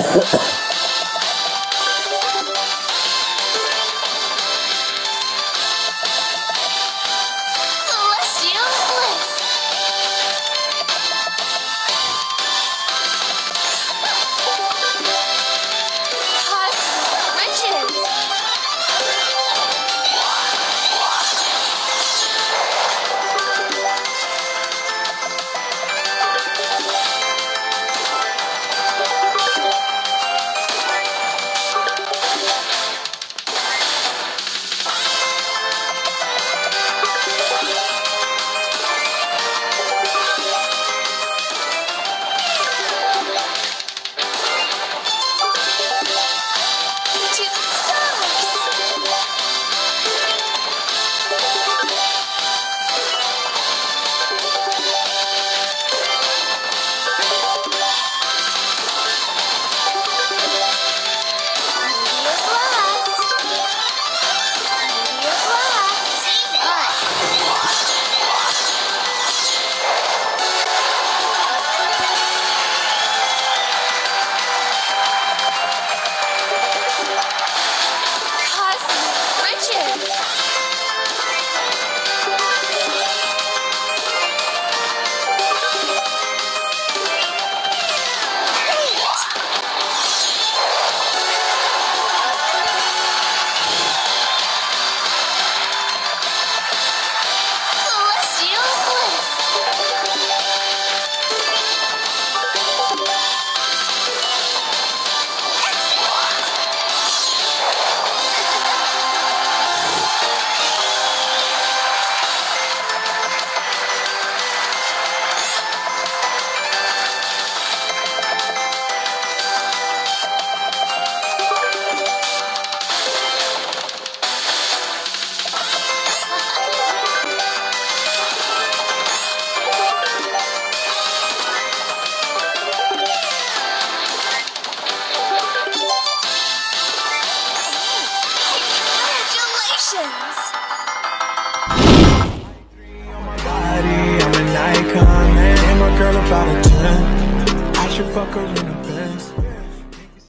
Ha ha ha!